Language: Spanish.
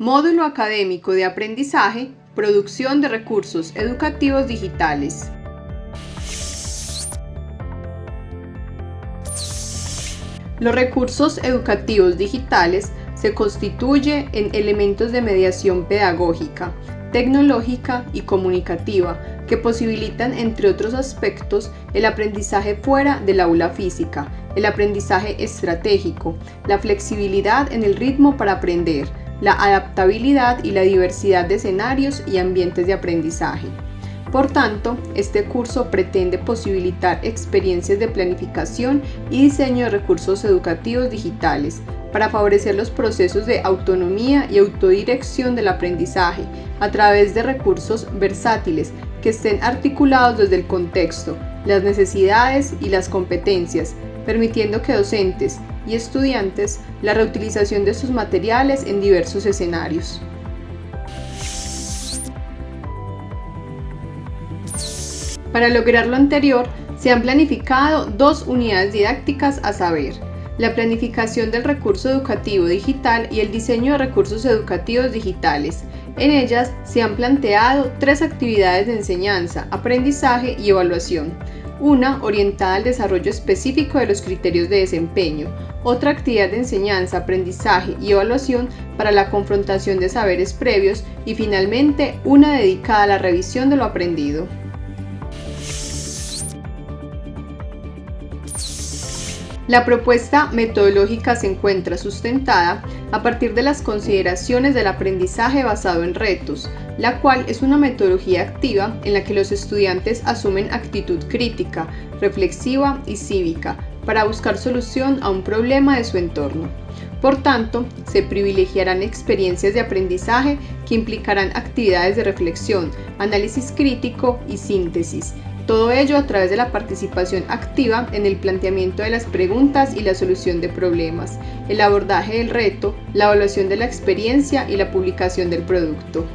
Módulo Académico de Aprendizaje, Producción de Recursos Educativos Digitales. Los recursos educativos digitales se constituyen en elementos de mediación pedagógica, tecnológica y comunicativa que posibilitan, entre otros aspectos, el aprendizaje fuera del aula física, el aprendizaje estratégico, la flexibilidad en el ritmo para aprender, la adaptabilidad y la diversidad de escenarios y ambientes de aprendizaje. Por tanto, este curso pretende posibilitar experiencias de planificación y diseño de recursos educativos digitales para favorecer los procesos de autonomía y autodirección del aprendizaje a través de recursos versátiles que estén articulados desde el contexto, las necesidades y las competencias, permitiendo que docentes y estudiantes la reutilización de sus materiales en diversos escenarios. Para lograr lo anterior, se han planificado dos unidades didácticas a saber, la planificación del recurso educativo digital y el diseño de recursos educativos digitales. En ellas se han planteado tres actividades de enseñanza, aprendizaje y evaluación. Una orientada al desarrollo específico de los criterios de desempeño, otra actividad de enseñanza, aprendizaje y evaluación para la confrontación de saberes previos y finalmente una dedicada a la revisión de lo aprendido. La propuesta metodológica se encuentra sustentada a partir de las consideraciones del aprendizaje basado en retos, la cual es una metodología activa en la que los estudiantes asumen actitud crítica, reflexiva y cívica para buscar solución a un problema de su entorno. Por tanto, se privilegiarán experiencias de aprendizaje que implicarán actividades de reflexión, análisis crítico y síntesis, todo ello a través de la participación activa en el planteamiento de las preguntas y la solución de problemas, el abordaje del reto, la evaluación de la experiencia y la publicación del producto.